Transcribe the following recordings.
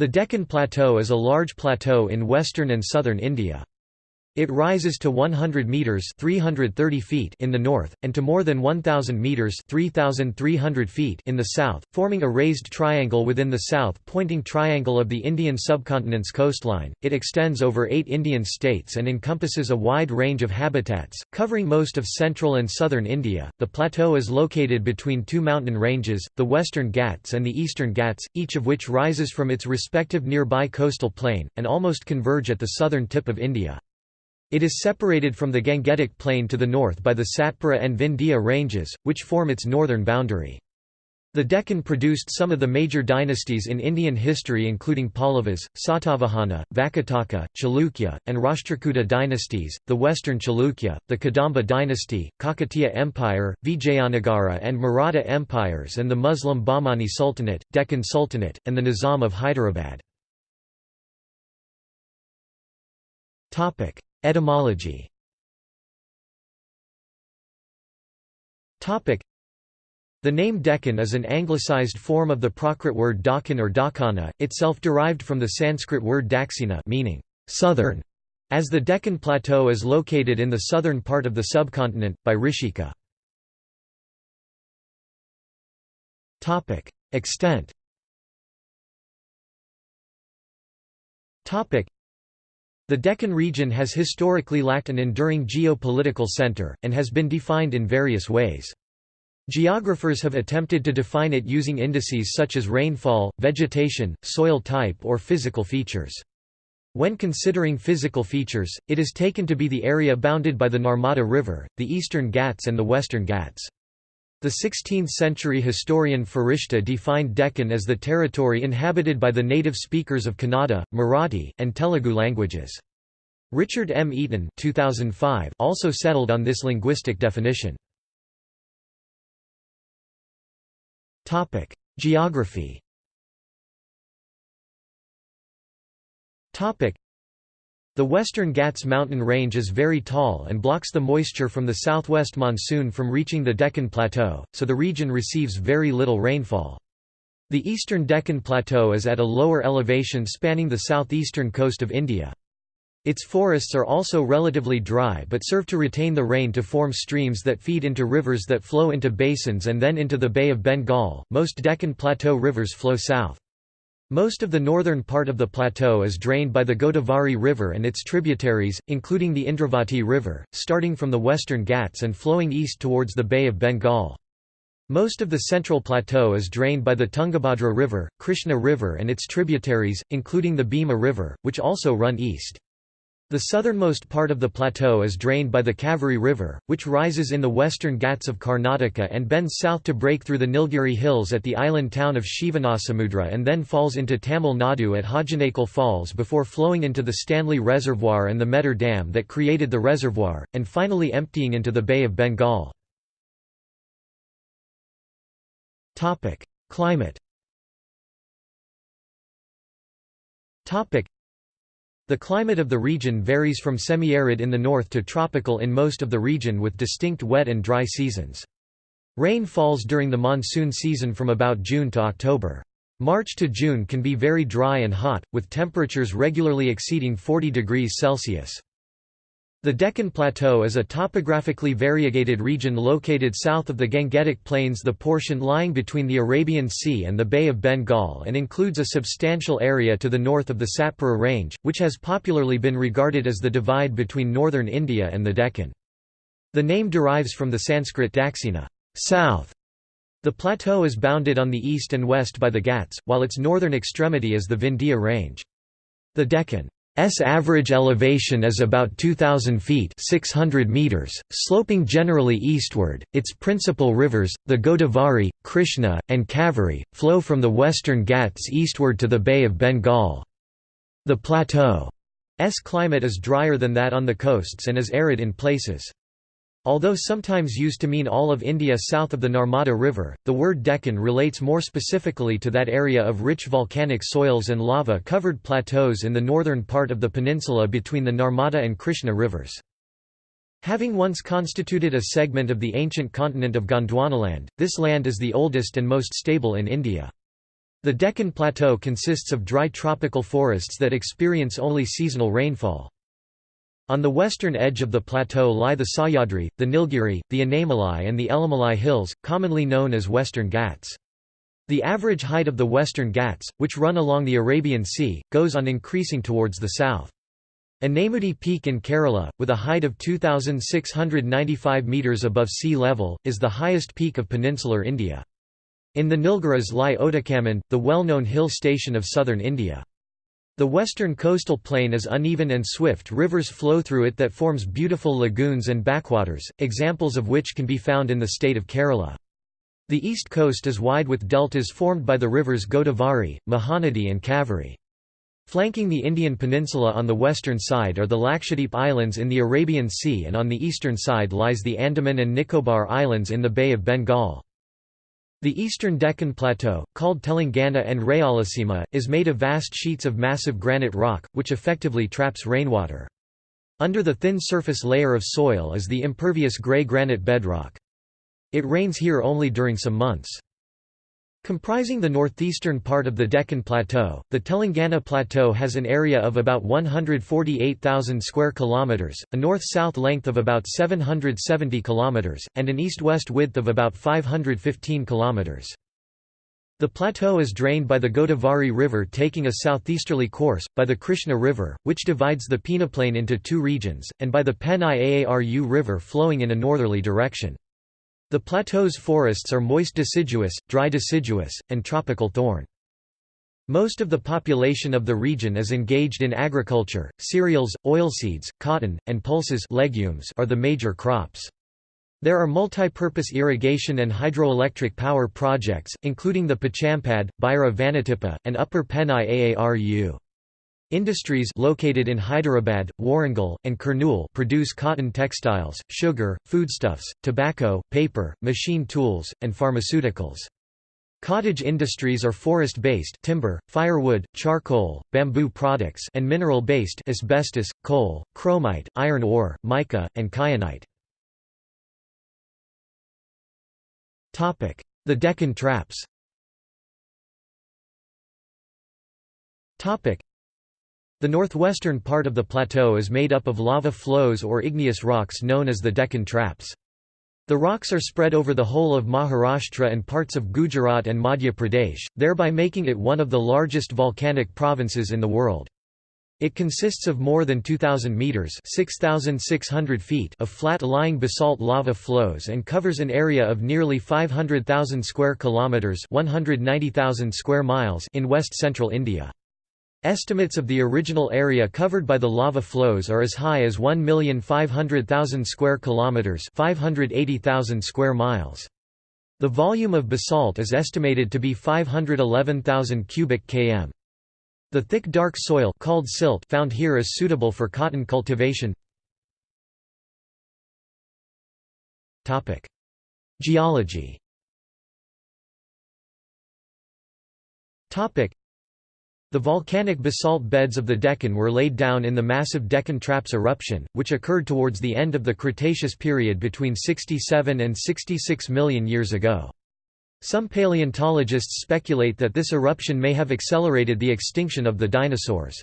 The Deccan Plateau is a large plateau in western and southern India. It rises to 100 meters (330 feet) in the north and to more than 1000 meters (3300 feet) in the south, forming a raised triangle within the south-pointing triangle of the Indian subcontinent's coastline. It extends over 8 Indian states and encompasses a wide range of habitats, covering most of central and southern India. The plateau is located between two mountain ranges, the Western Ghats and the Eastern Ghats, each of which rises from its respective nearby coastal plain and almost converge at the southern tip of India. It is separated from the Gangetic Plain to the north by the Satpura and Vindhya ranges, which form its northern boundary. The Deccan produced some of the major dynasties in Indian history including Pallavas, Satavahana, Vakataka, Chalukya, and Rashtrakuta dynasties, the Western Chalukya, the Kadamba dynasty, Kakatiya Empire, Vijayanagara and Maratha empires and the Muslim Bahmani Sultanate, Deccan Sultanate, and the Nizam of Hyderabad. Etymology. The name Deccan is an anglicized form of the Prakrit word Dakhan or Dakhana, itself derived from the Sanskrit word Daksina meaning southern, as the Deccan Plateau is located in the southern part of the subcontinent, by Rishika. Extent the Deccan region has historically lacked an enduring geopolitical center, and has been defined in various ways. Geographers have attempted to define it using indices such as rainfall, vegetation, soil type or physical features. When considering physical features, it is taken to be the area bounded by the Narmada River, the eastern Ghats and the western Ghats. The 16th-century historian Farishta defined Deccan as the territory inhabited by the native speakers of Kannada, Marathi, and Telugu languages. Richard M. Eaton 2005 also settled on this linguistic definition. Geography the Western Ghats mountain range is very tall and blocks the moisture from the southwest monsoon from reaching the Deccan Plateau, so the region receives very little rainfall. The eastern Deccan Plateau is at a lower elevation spanning the southeastern coast of India. Its forests are also relatively dry but serve to retain the rain to form streams that feed into rivers that flow into basins and then into the Bay of Bengal. Most Deccan Plateau rivers flow south. Most of the northern part of the plateau is drained by the Godavari River and its tributaries, including the Indravati River, starting from the western Ghats and flowing east towards the Bay of Bengal. Most of the central plateau is drained by the Tungabhadra River, Krishna River and its tributaries, including the Bhima River, which also run east. The southernmost part of the plateau is drained by the Kaveri River, which rises in the western Ghats of Karnataka and bends south to break through the Nilgiri Hills at the island town of Shivanasamudra and then falls into Tamil Nadu at Hogenakkal Falls before flowing into the Stanley Reservoir and the Mettur Dam that created the reservoir, and finally emptying into the Bay of Bengal. Climate the climate of the region varies from semi-arid in the north to tropical in most of the region with distinct wet and dry seasons. Rain falls during the monsoon season from about June to October. March to June can be very dry and hot, with temperatures regularly exceeding 40 degrees Celsius. The Deccan Plateau is a topographically variegated region located south of the Gangetic Plains the portion lying between the Arabian Sea and the Bay of Bengal and includes a substantial area to the north of the Satpura Range, which has popularly been regarded as the divide between northern India and the Deccan. The name derives from the Sanskrit daksina south". The plateau is bounded on the east and west by the Ghats, while its northern extremity is the Vindhya Range. The Deccan S average elevation is about 2000 feet 600 meters, sloping generally eastward. Its principal rivers, the Godavari, Krishna, and Kaveri, flow from the western Ghats eastward to the Bay of Bengal. The plateau's climate is drier than that on the coasts and is arid in places. Although sometimes used to mean all of India south of the Narmada River, the word Deccan relates more specifically to that area of rich volcanic soils and lava-covered plateaus in the northern part of the peninsula between the Narmada and Krishna rivers. Having once constituted a segment of the ancient continent of Gondwanaland, this land is the oldest and most stable in India. The Deccan Plateau consists of dry tropical forests that experience only seasonal rainfall. On the western edge of the plateau lie the Sahyadri, the Nilgiri, the Anamalai and the Elimalai hills, commonly known as Western Ghats. The average height of the Western Ghats, which run along the Arabian Sea, goes on increasing towards the south. Anamudi Peak in Kerala, with a height of 2,695 metres above sea level, is the highest peak of peninsular India. In the Nilgiris lie Otakam, the well-known hill station of southern India. The western coastal plain is uneven and swift rivers flow through it that forms beautiful lagoons and backwaters, examples of which can be found in the state of Kerala. The east coast is wide with deltas formed by the rivers Godavari, Mahanadi and Kaveri. Flanking the Indian peninsula on the western side are the Lakshadweep Islands in the Arabian Sea and on the eastern side lies the Andaman and Nicobar Islands in the Bay of Bengal. The eastern Deccan Plateau, called Telangana and Rayalaseema, is made of vast sheets of massive granite rock, which effectively traps rainwater. Under the thin surface layer of soil is the impervious grey granite bedrock. It rains here only during some months. Comprising the northeastern part of the Deccan Plateau, the Telangana Plateau has an area of about 148,000 square kilometers, a north-south length of about 770 kilometers, and an east-west width of about 515 kilometers. The plateau is drained by the Godavari River taking a southeasterly course, by the Krishna River, which divides the peneplain into two regions, and by the Penai Aaru River flowing in a northerly direction. The plateau's forests are moist deciduous, dry deciduous, and tropical thorn. Most of the population of the region is engaged in agriculture, cereals, oilseeds, cotton, and pulses legumes are the major crops. There are multi-purpose irrigation and hydroelectric power projects, including the Pochampad, Bhaira Vanatipa, and Upper Penai Aaru. Industries located in Hyderabad, Warangal, and Kurnool produce cotton textiles, sugar, foodstuffs, tobacco, paper, machine tools, and pharmaceuticals. Cottage industries are forest-based timber, firewood, charcoal, bamboo products and mineral-based asbestos, coal, chromite, iron ore, mica, and kyanite. The Deccan Traps the northwestern part of the plateau is made up of lava flows or igneous rocks known as the Deccan Traps. The rocks are spread over the whole of Maharashtra and parts of Gujarat and Madhya Pradesh, thereby making it one of the largest volcanic provinces in the world. It consists of more than 2,000 metres 6,600 feet of flat-lying basalt lava flows and covers an area of nearly 500,000 square kilometres 190,000 square miles in west-central India. Estimates of the original area covered by the lava flows are as high as 1,500,000 square kilometers, 580,000 square miles. The volume of basalt is estimated to be 511,000 cubic km. The thick dark soil called silt found here is suitable for cotton cultivation. Topic: Geology. Topic: the volcanic basalt beds of the Deccan were laid down in the massive Deccan Traps eruption, which occurred towards the end of the Cretaceous period between 67 and 66 million years ago. Some paleontologists speculate that this eruption may have accelerated the extinction of the dinosaurs.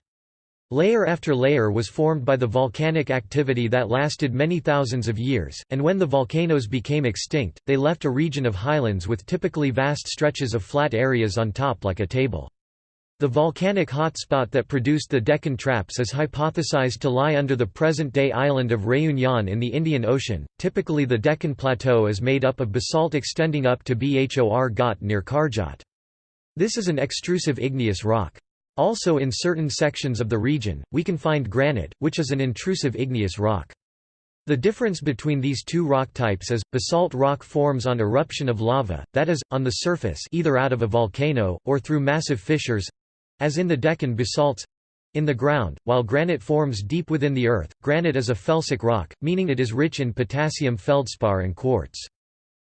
Layer after layer was formed by the volcanic activity that lasted many thousands of years, and when the volcanoes became extinct, they left a region of highlands with typically vast stretches of flat areas on top like a table. The volcanic hotspot that produced the Deccan Traps is hypothesized to lie under the present-day island of Réunion in the Indian Ocean. Typically the Deccan Plateau is made up of basalt extending up to Bhor Ghat near Karjat. This is an extrusive igneous rock. Also in certain sections of the region, we can find granite, which is an intrusive igneous rock. The difference between these two rock types is, basalt rock forms on eruption of lava, that is, on the surface either out of a volcano, or through massive fissures, as in the Deccan basalts in the ground, while granite forms deep within the earth, granite is a felsic rock, meaning it is rich in potassium feldspar and quartz.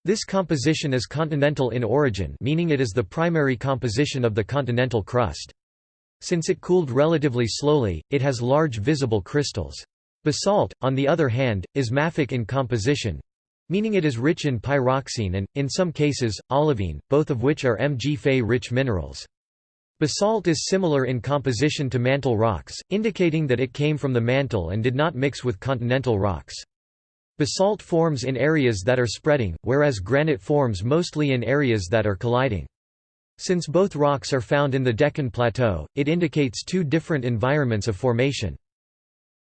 This composition is continental in origin meaning it is the primary composition of the continental crust. Since it cooled relatively slowly, it has large visible crystals. Basalt, on the other hand, is mafic in composition, meaning it is rich in pyroxene and, in some cases, olivine, both of which are Mg Fe-rich minerals. Basalt is similar in composition to mantle rocks, indicating that it came from the mantle and did not mix with continental rocks. Basalt forms in areas that are spreading, whereas granite forms mostly in areas that are colliding. Since both rocks are found in the Deccan Plateau, it indicates two different environments of formation.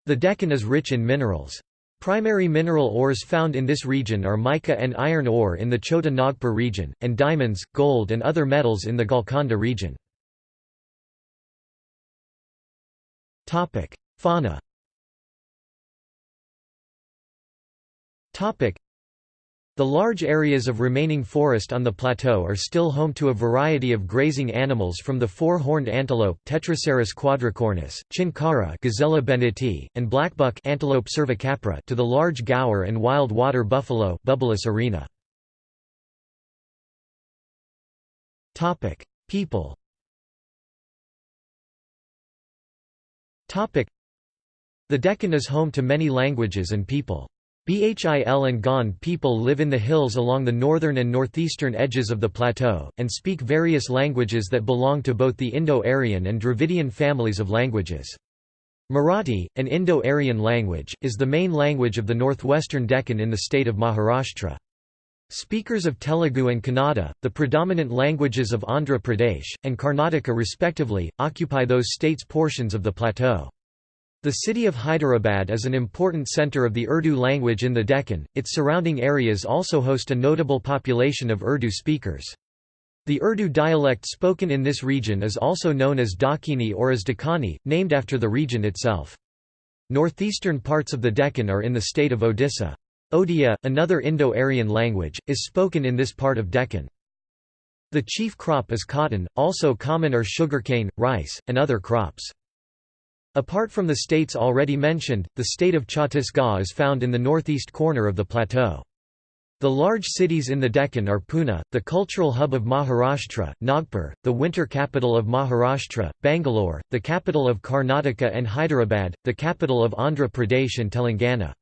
The Deccan is rich in minerals. Primary mineral ores found in this region are mica and iron ore in the Chota Nagpur region, and diamonds, gold and other metals in the Golconda region. Fauna the large areas of remaining forest on the plateau are still home to a variety of grazing animals from the four-horned antelope Tetracerus quadricornis, chinkara Gazella benneti, and blackbuck Antilope cervicapra to the large gaur and wild water buffalo Bubalus arnee. People The Deccan is home to many languages and people. Bhil and Gond people live in the hills along the northern and northeastern edges of the plateau, and speak various languages that belong to both the Indo-Aryan and Dravidian families of languages. Marathi, an Indo-Aryan language, is the main language of the northwestern Deccan in the state of Maharashtra. Speakers of Telugu and Kannada, the predominant languages of Andhra Pradesh, and Karnataka respectively, occupy those states' portions of the plateau. The city of Hyderabad is an important center of the Urdu language in the Deccan, its surrounding areas also host a notable population of Urdu speakers. The Urdu dialect spoken in this region is also known as Dakini or as Dakani, named after the region itself. Northeastern parts of the Deccan are in the state of Odisha. Odia, another Indo-Aryan language, is spoken in this part of Deccan. The chief crop is cotton, also common are sugarcane, rice, and other crops. Apart from the states already mentioned, the state of Chhattisgarh is found in the northeast corner of the plateau. The large cities in the Deccan are Pune, the cultural hub of Maharashtra, Nagpur, the winter capital of Maharashtra, Bangalore, the capital of Karnataka and Hyderabad, the capital of Andhra Pradesh and Telangana.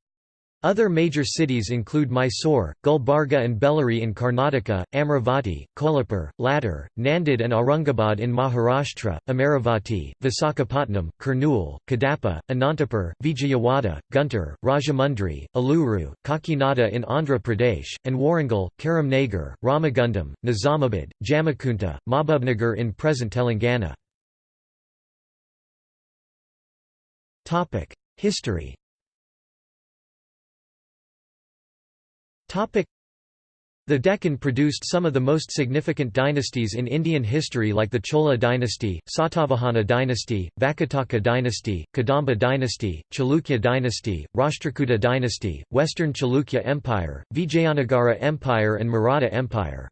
Other major cities include Mysore, Gulbarga and Bellary in Karnataka, Amravati, Kolhapur, Latur, Nanded and Aurangabad in Maharashtra, Amaravati, Visakhapatnam, Kurnool, Kadapa, Anantapur, Vijayawada, Guntur, Rajahmundry, Eluru, Kakinada in Andhra Pradesh, and Warangal, Karimnagar, Ramagundam, Nizamabad, Jammikunta, Mahbubnagar in present Telangana. History The Deccan produced some of the most significant dynasties in Indian history like the Chola dynasty, Satavahana dynasty, Vakataka dynasty, Kadamba dynasty, Chalukya dynasty, Rashtrakuta dynasty, Western Chalukya Empire, Vijayanagara Empire and Maratha Empire.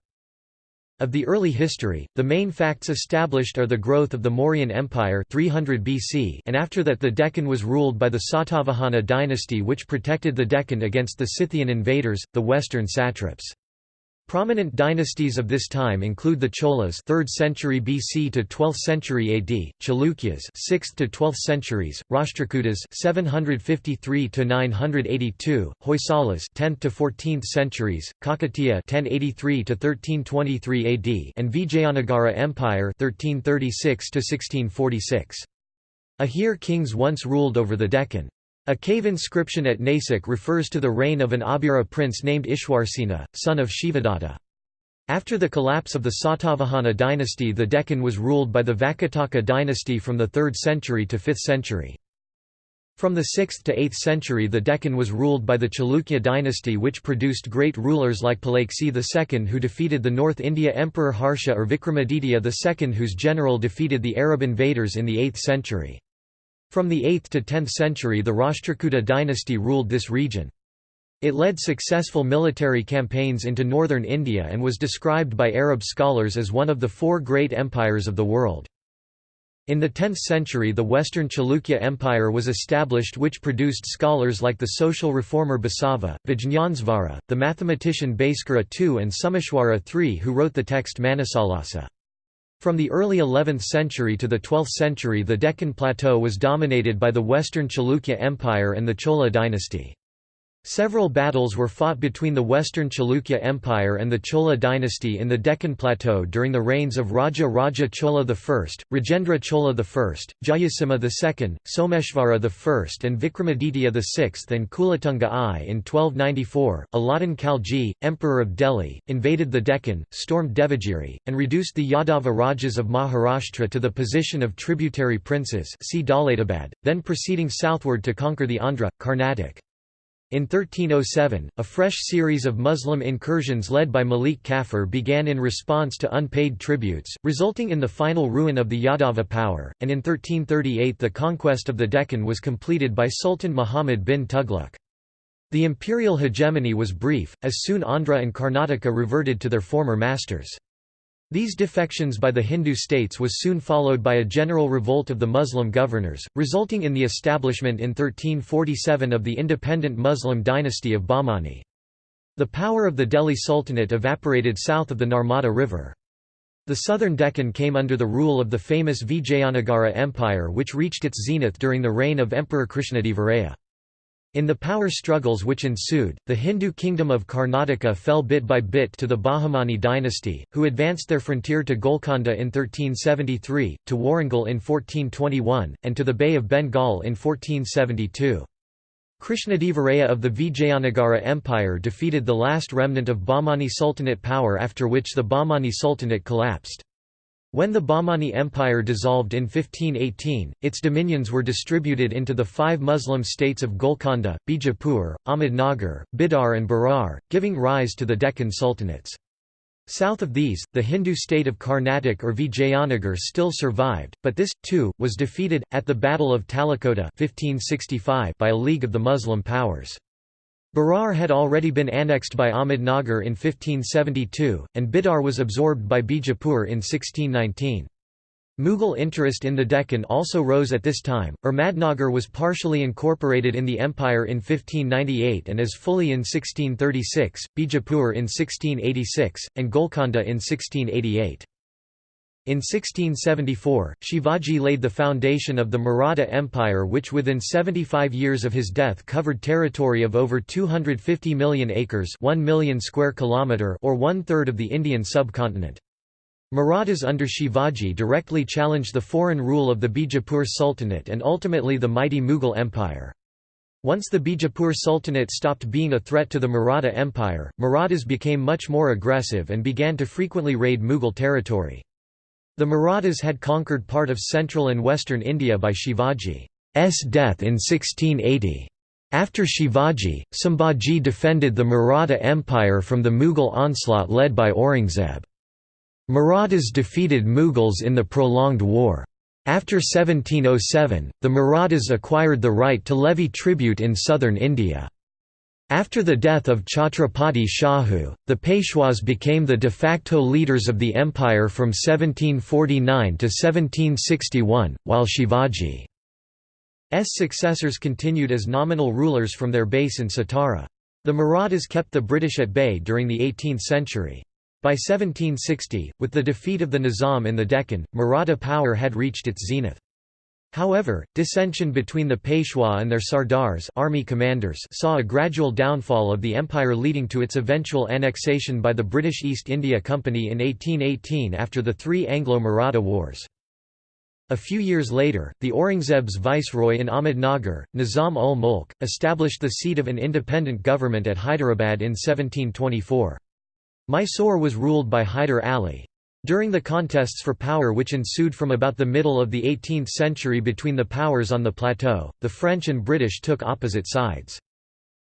Of the early history, the main facts established are the growth of the Mauryan Empire 300 BC and after that the Deccan was ruled by the Satavahana dynasty which protected the Deccan against the Scythian invaders, the western satraps. Prominent dynasties of this time include the Cholas 3rd century BC to 12th century AD, Chalukyas 6th to 12th centuries, Rashtrakutas 753 to 982, Hoysalas 10th to 14th centuries, Kakatiya 1083 to 1323 AD, and Vijayanagara Empire 1336 to 1646. Ahir kings once ruled over the Deccan. A cave inscription at Nasik refers to the reign of an Abhira prince named Ishwarsena, son of Shivadatta. After the collapse of the Satavahana dynasty the Deccan was ruled by the Vakataka dynasty from the 3rd century to 5th century. From the 6th to 8th century the Deccan was ruled by the Chalukya dynasty which produced great rulers like Pulakeshin II who defeated the North India Emperor Harsha or Vikramaditya II whose general defeated the Arab invaders in the 8th century. From the 8th to 10th century the Rashtrakuta dynasty ruled this region. It led successful military campaigns into northern India and was described by Arab scholars as one of the four great empires of the world. In the 10th century the Western Chalukya Empire was established which produced scholars like the social reformer Basava, Vijñānasvara, the mathematician Bhaskara II and Someshwara III who wrote the text Manasollasa. From the early 11th century to the 12th century the Deccan Plateau was dominated by the Western Chalukya Empire and the Chola dynasty. Several battles were fought between the Western Chalukya Empire and the Chola dynasty in the Deccan Plateau during the reigns of Raja Raja Chola I, Rajendra Chola I, Jayasimha II, Someshvara I and Vikramaditya VI and Kulatunga I. In 1294, Alauddin Khalji, Emperor of Delhi, invaded the Deccan, stormed Devagiri, and reduced the Yadava Rajas of Maharashtra to the position of tributary princes see then proceeding southward to conquer the Andhra, Carnatic. In 1307, a fresh series of Muslim incursions led by Malik Kafur began in response to unpaid tributes, resulting in the final ruin of the Yadava power, and in 1338 the conquest of the Deccan was completed by Sultan Muhammad bin Tughlaq. The imperial hegemony was brief, as soon Andhra and Karnataka reverted to their former masters. These defections by the Hindu states was soon followed by a general revolt of the Muslim governors, resulting in the establishment in 1347 of the independent Muslim dynasty of Bahmani. The power of the Delhi Sultanate evaporated south of the Narmada River. The southern Deccan came under the rule of the famous Vijayanagara Empire which reached its zenith during the reign of Emperor Krishnadevaraya. In the power struggles which ensued, the Hindu kingdom of Karnataka fell bit by bit to the Bahmani dynasty, who advanced their frontier to Golconda in 1373, to Warangal in 1421, and to the Bay of Bengal in 1472. Krishnadevaraya of the Vijayanagara Empire defeated the last remnant of Bahmani Sultanate power after which the Bahmani Sultanate collapsed. When the Bahmani Empire dissolved in 1518, its dominions were distributed into the five Muslim states of Golconda, Bijapur, Ahmednagar, Bidar and Berar, giving rise to the Deccan Sultanates. South of these, the Hindu state of Carnatic or Vijayanagar still survived, but this, too, was defeated, at the Battle of Talikota 1565 by a league of the Muslim powers. Berar had already been annexed by Ahmednagar in 1572, and Bidar was absorbed by Bijapur in 1619. Mughal interest in the Deccan also rose at this time. Ahmadnagar was partially incorporated in the empire in 1598 and as fully in 1636, Bijapur in 1686, and Golconda in 1688. In 1674, Shivaji laid the foundation of the Maratha Empire which within 75 years of his death covered territory of over 250 million acres 1 million square kilometre or one-third of the Indian subcontinent. Marathas under Shivaji directly challenged the foreign rule of the Bijapur Sultanate and ultimately the mighty Mughal Empire. Once the Bijapur Sultanate stopped being a threat to the Maratha Empire, Marathas became much more aggressive and began to frequently raid Mughal territory. The Marathas had conquered part of central and western India by Shivaji's death in 1680. After Shivaji, Sambhaji defended the Maratha Empire from the Mughal onslaught led by Aurangzeb. Marathas defeated Mughals in the prolonged war. After 1707, the Marathas acquired the right to levy tribute in southern India. After the death of Chhatrapati Shahu, the Peshwas became the de facto leaders of the empire from 1749 to 1761, while Shivaji's successors continued as nominal rulers from their base in Satara. The Marathas kept the British at bay during the 18th century. By 1760, with the defeat of the Nizam in the Deccan, Maratha power had reached its zenith. However, dissension between the Peshwa and their sardars army commanders saw a gradual downfall of the empire leading to its eventual annexation by the British East India Company in 1818 after the three Anglo-Maratha Wars. A few years later, the Aurangzeb's viceroy in Ahmednagar, Nizam ul Mulk, established the seat of an independent government at Hyderabad in 1724. Mysore was ruled by Hyder Ali. During the contests for power which ensued from about the middle of the 18th century between the powers on the plateau, the French and British took opposite sides.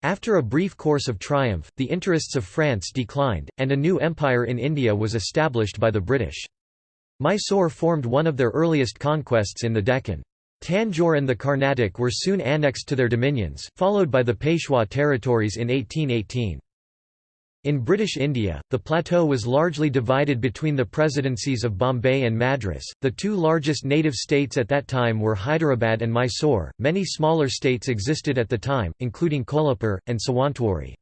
After a brief course of triumph, the interests of France declined, and a new empire in India was established by the British. Mysore formed one of their earliest conquests in the Deccan. Tanjore and the Carnatic were soon annexed to their dominions, followed by the Peshwa territories in 1818. In British India, the plateau was largely divided between the presidencies of Bombay and Madras. The two largest native states at that time were Hyderabad and Mysore. Many smaller states existed at the time, including Kolhapur and Sawantwadi.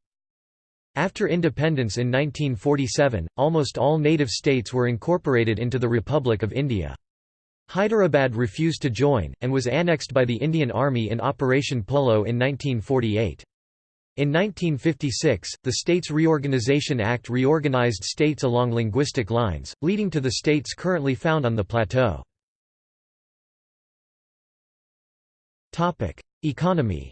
After independence in 1947, almost all native states were incorporated into the Republic of India. Hyderabad refused to join, and was annexed by the Indian Army in Operation Polo in 1948. In 1956, the States Reorganization Act reorganized states along linguistic lines, leading to the states currently found on the plateau. Economy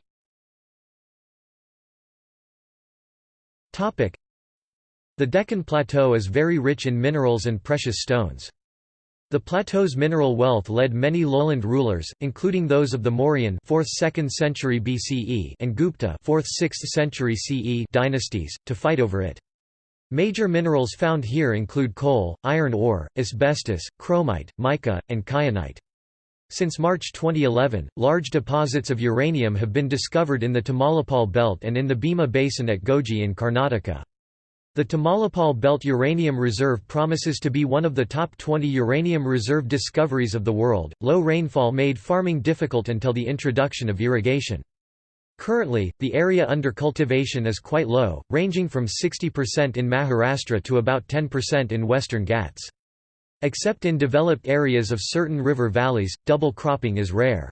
The Deccan Plateau is very rich in minerals and precious stones. The plateau's mineral wealth led many lowland rulers, including those of the Mauryan 4th–2nd century BCE and Gupta 4th–6th century CE dynasties, to fight over it. Major minerals found here include coal, iron ore, asbestos, chromite, mica, and kyanite. Since March 2011, large deposits of uranium have been discovered in the Tamalipal belt and in the Bhima basin at Gogi in Karnataka. The Tamalipal Belt Uranium Reserve promises to be one of the top 20 uranium reserve discoveries of the world. Low rainfall made farming difficult until the introduction of irrigation. Currently, the area under cultivation is quite low, ranging from 60% in Maharashtra to about 10% in western Ghats. Except in developed areas of certain river valleys, double cropping is rare.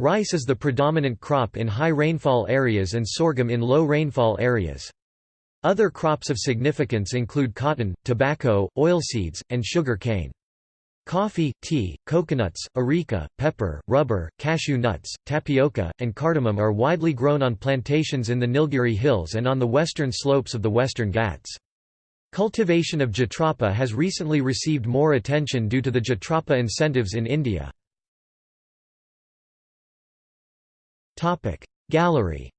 Rice is the predominant crop in high rainfall areas and sorghum in low rainfall areas. Other crops of significance include cotton, tobacco, oilseeds, and sugar cane. Coffee, tea, coconuts, areca, pepper, rubber, cashew nuts, tapioca, and cardamom are widely grown on plantations in the Nilgiri Hills and on the western slopes of the western Ghats. Cultivation of Jatropha has recently received more attention due to the Jatropha incentives in India. Gallery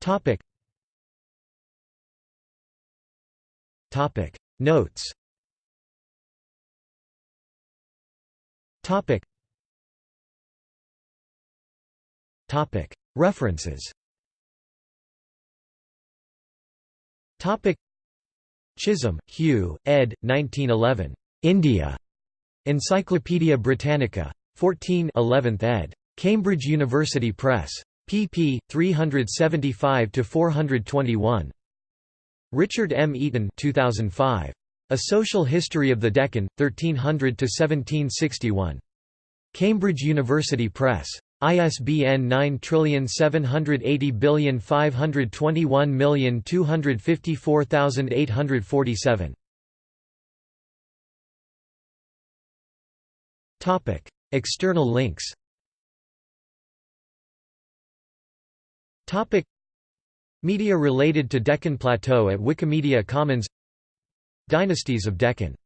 Topic. Topic Notes. Topic. Topic References. Topic. Chisholm, Hugh, ed. 1911. India. Encyclopædia Britannica. 14 11th ed. Cambridge University Press pp. 375–421. Richard M. Eaton 2005. A Social History of the Deccan, 1300–1761. Cambridge University Press. ISBN 9780521254847. External links Topic. Media related to Deccan Plateau at Wikimedia Commons. Dynasties of Deccan